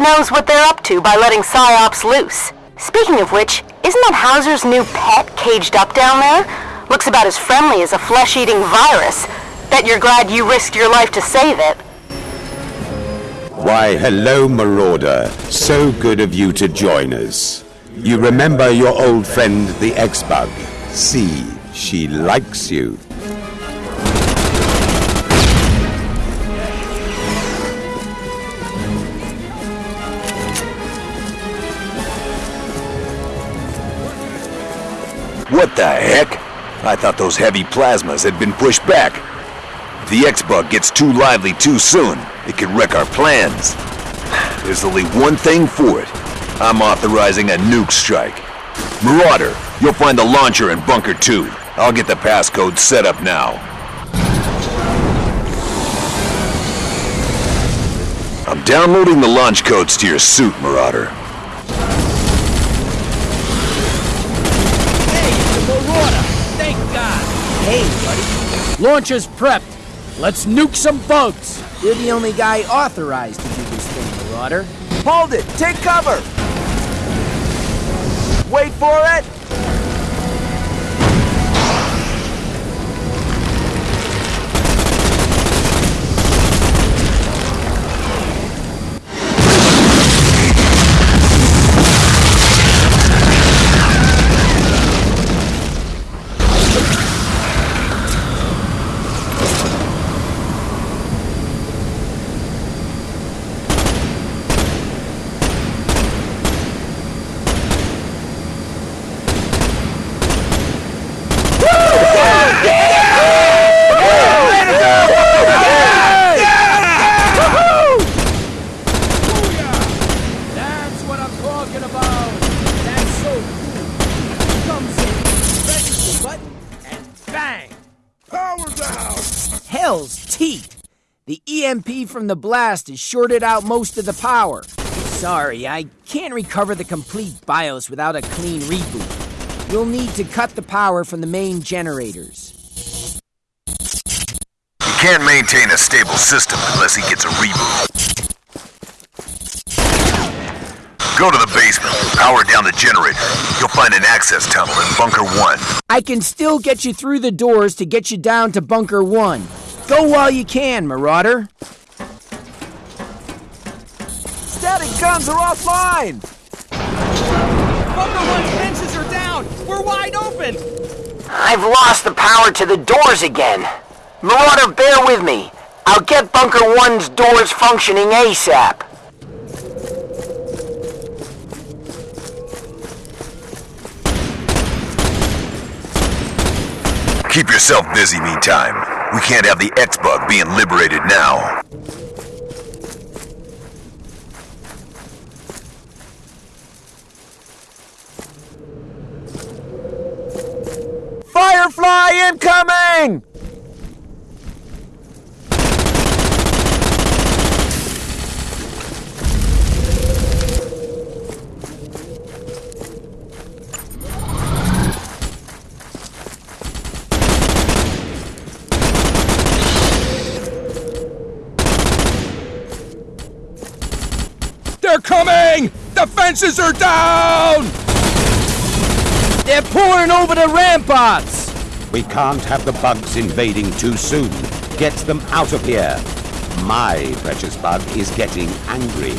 knows what they're up to by letting PsyOps loose. Speaking of which, isn't that Hauser's new pet caged up down there? Looks about as friendly as a flesh-eating virus. Bet you're glad you risked your life to save it. Why, hello, Marauder. So good of you to join us. You remember your old friend, the X-Bug? See, she likes you. What the heck? I thought those heavy plasmas had been pushed back. If the X-Bug gets too lively too soon, it could wreck our plans. There's only one thing for it. I'm authorizing a nuke strike. Marauder, you'll find the launcher in Bunker 2. I'll get the passcode set up now. I'm downloading the launch codes to your suit, Marauder. Hey, it's the Marauder! Thank God! Hey, buddy. Launcher's prepped. Let's nuke some bugs. You're the only guy authorized to do this thing, Marauder. Hold it! Take cover! Wait for it! Hell's teeth! The EMP from the blast has shorted out most of the power. Sorry, I can't recover the complete BIOS without a clean reboot. You'll need to cut the power from the main generators. You can't maintain a stable system unless he gets a reboot. Go to the basement, power down the generator. You'll find an access tunnel in Bunker 1. I can still get you through the doors to get you down to Bunker 1. Go while you can, Marauder. Static guns are offline! Bunker One's fences are down! We're wide open! I've lost the power to the doors again. Marauder, bear with me. I'll get Bunker 1's doors functioning ASAP. Keep yourself busy meantime. We can't have the X-Bug being liberated now. Firefly incoming! They're coming! The fences are down! They're pouring over the ramparts! We can't have the bugs invading too soon. Get them out of here. My precious bug is getting angry.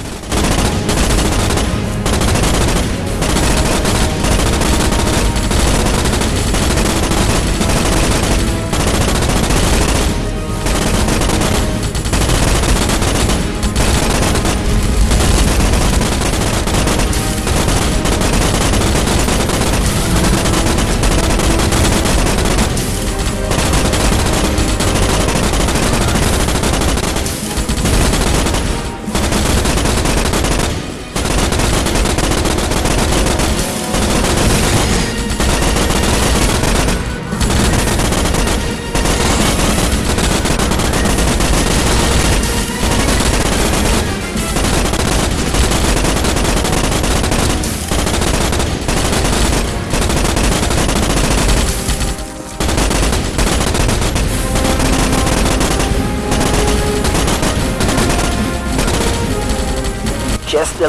A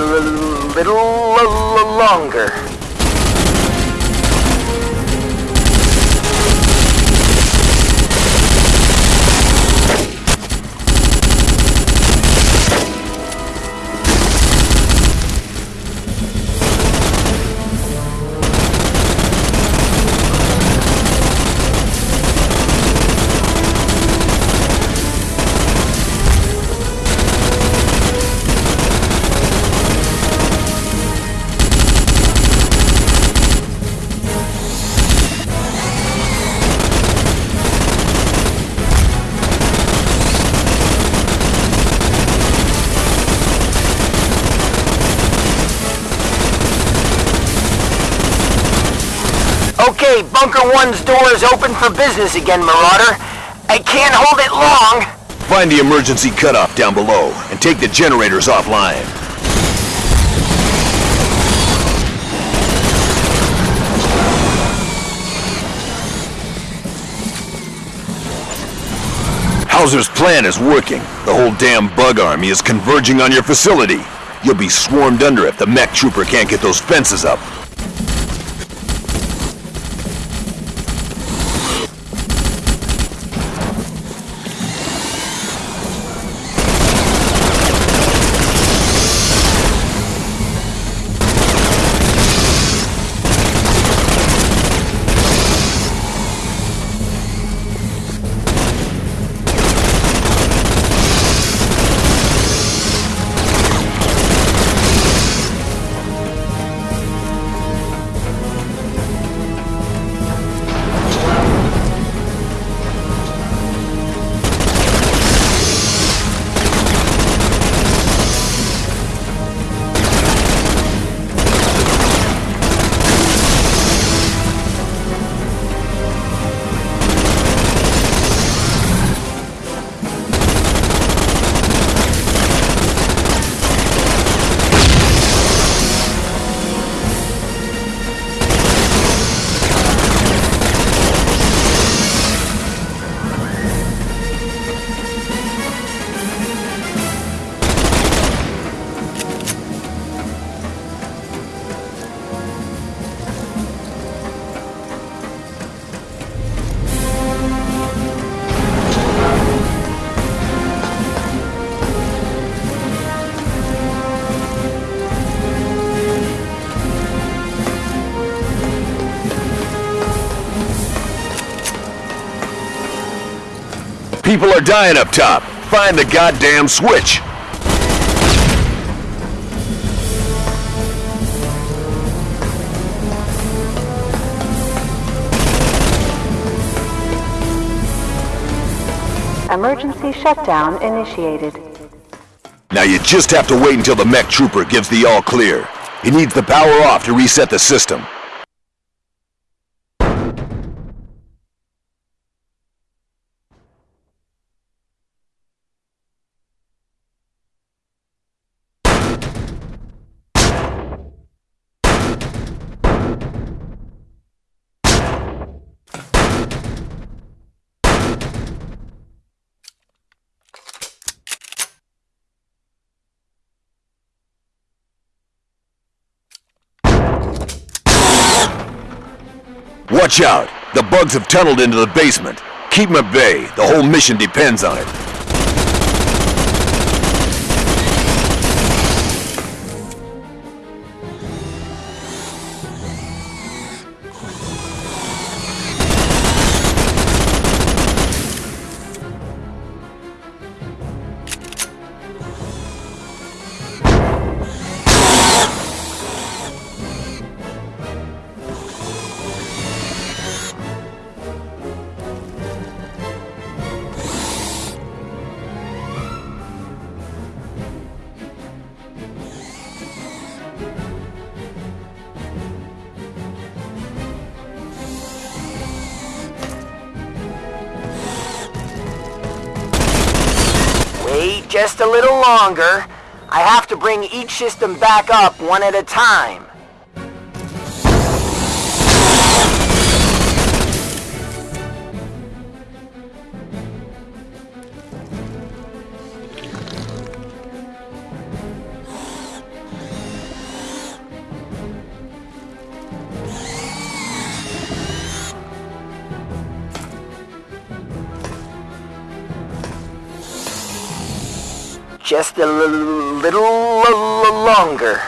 little longer. Bunker One's door is open for business again, Marauder. I can't hold it long. Find the emergency cutoff down below and take the generators offline. Hauser's plan is working. The whole damn bug army is converging on your facility. You'll be swarmed under if the mech trooper can't get those fences up. Dying up top. Find the goddamn switch. Emergency shutdown initiated. Now you just have to wait until the mech trooper gives the all clear. He needs the power off to reset the system. Watch out! The bugs have tunneled into the basement. Keep them at bay. The whole mission depends on it. Just a little longer. I have to bring each system back up one at a time. Just a little longer.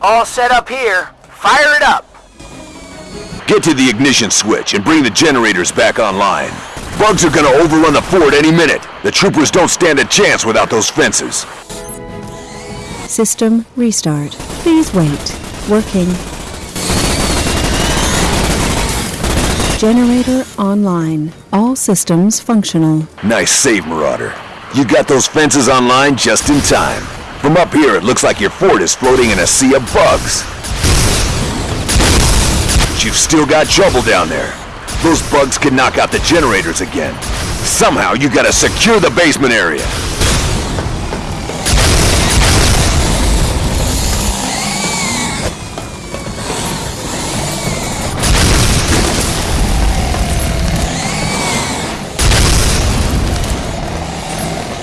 All set up here. Fire it up. Get to the ignition switch and bring the generators back online. Bugs are gonna overrun the fort any minute. The troopers don't stand a chance without those fences. System restart. Please wait. Working. Generator online. All systems functional. Nice save, Marauder. You got those fences online just in time. From up here, it looks like your fort is floating in a sea of bugs. But you've still got trouble down there. Those bugs can knock out the generators again. Somehow, you gotta secure the basement area.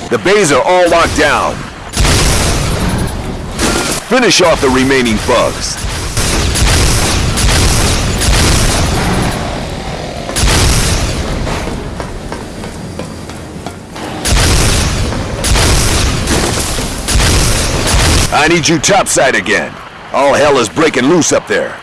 The bays are all locked down. Finish off the remaining bugs. I need you topside again. All hell is breaking loose up there.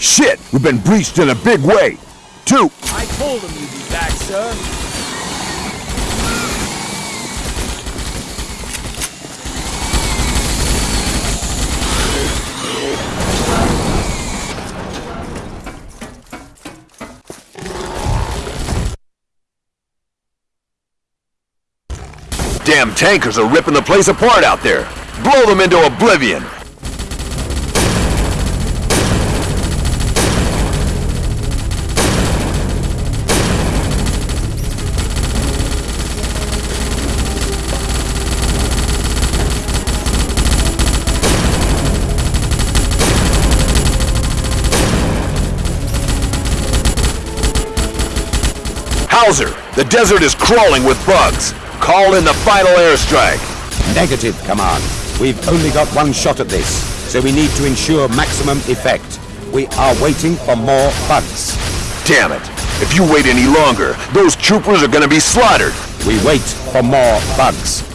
Shit! We've been breached in a big way. Two. I told him you'd be back, sir. Damn tankers are ripping the place apart out there. Blow them into oblivion. Hauser, the desert is crawling with bugs. Call in the final airstrike. Negative, Command. We've only got one shot at this, so we need to ensure maximum effect. We are waiting for more bugs. Damn it. If you wait any longer, those troopers are gonna be slaughtered. We wait for more bugs.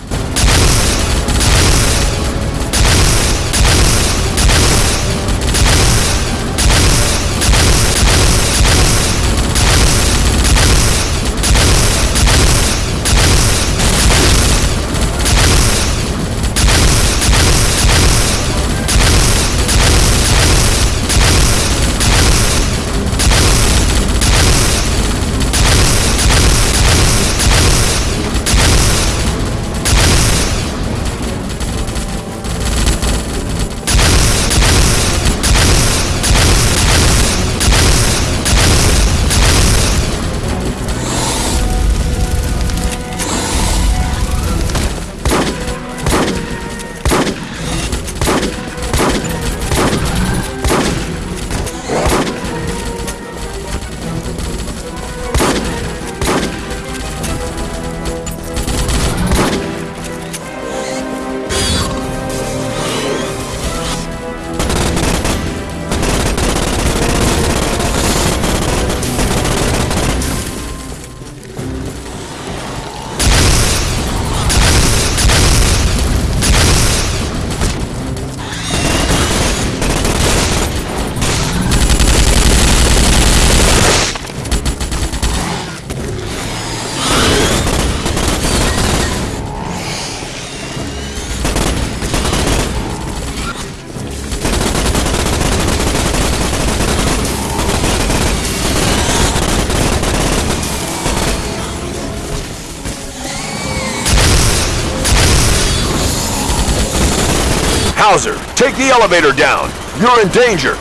Hauser, take the elevator down. You're in danger.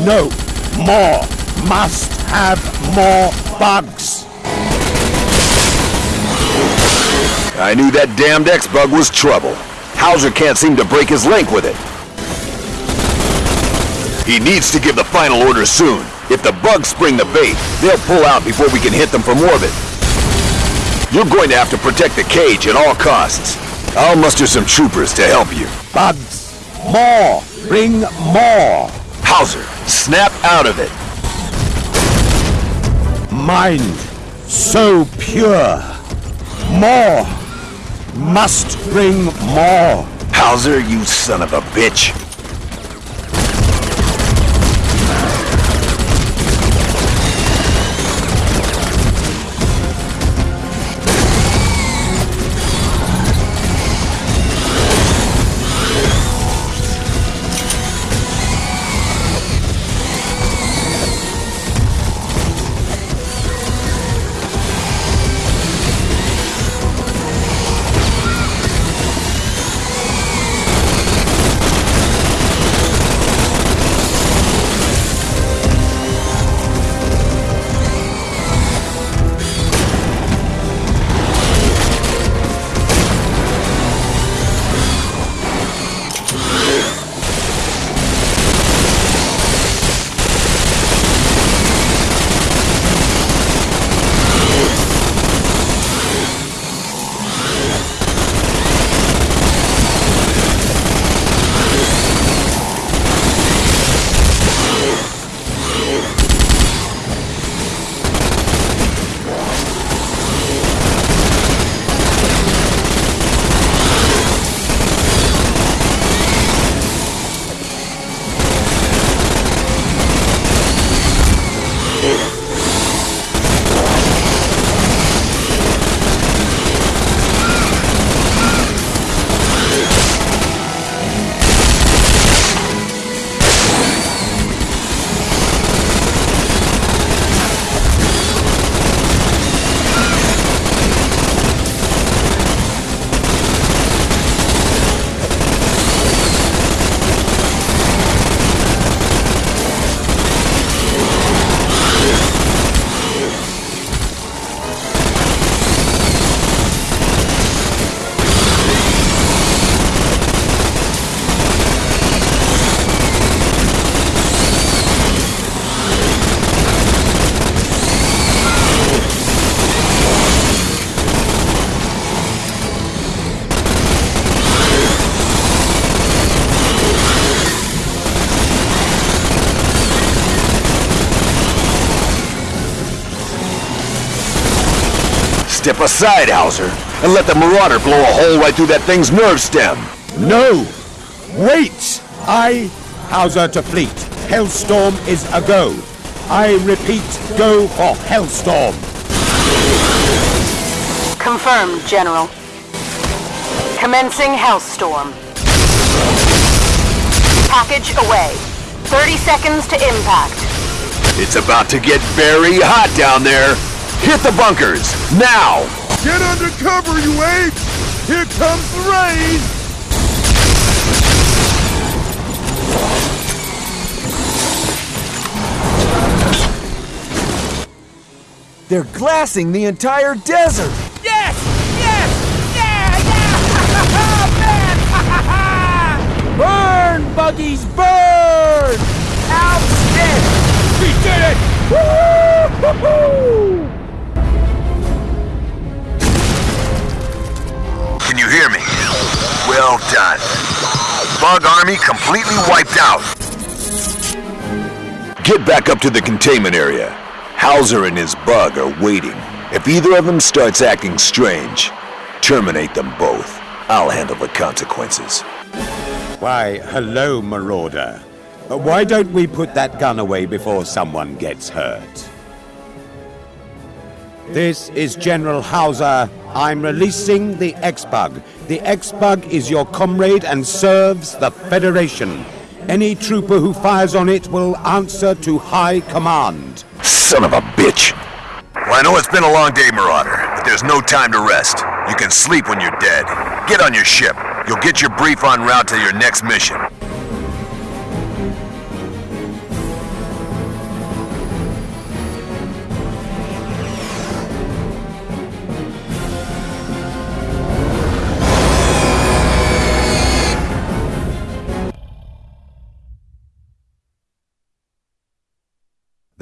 No, more. Must have more bugs. I knew that damned X-Bug was trouble. Hauser can't seem to break his link with it. He needs to give the final order soon. If the bugs spring the bait, they'll pull out before we can hit them from orbit. You're going to have to protect the cage at all costs. I'll muster some troopers to help you. Bugs. More. Bring more. Hauser, snap out of it. Mind. So pure. More. Must bring more. Hauser, you son of a bitch. Step aside, Hauser, and let the Marauder blow a hole right through that thing's nerve stem. No! Wait! I, Hauser to fleet. Hellstorm is a go. I repeat, go for Hellstorm. Confirmed, General. Commencing Hellstorm. Package away. 30 seconds to impact. It's about to get very hot down there. Hit the bunkers, now! Get under cover, you apes! Here comes the rain! They're glassing the entire desert! Yes! Yes! Yeah! Yeah! man! burn, buggies, burn! Outstanding! We did it! Woo-hoo-hoo-hoo! Hear me? Well done. Bug army completely wiped out. Get back up to the containment area. Hauser and his bug are waiting. If either of them starts acting strange, terminate them both. I'll handle the consequences. Why, hello, Marauder. Why don't we put that gun away before someone gets hurt? This is General Hauser. I'm releasing the X-Bug. The X-Bug is your comrade and serves the Federation. Any trooper who fires on it will answer to High Command. Son of a bitch! Well, I know it's been a long day, Marauder, but there's no time to rest. You can sleep when you're dead. Get on your ship. You'll get your brief en route to your next mission.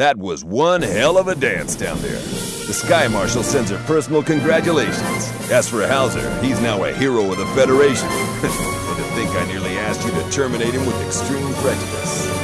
That was one hell of a dance down there. The Sky Marshal sends her personal congratulations. As for Hauser, he's now a hero of the Federation. and to think I nearly asked you to terminate him with extreme prejudice.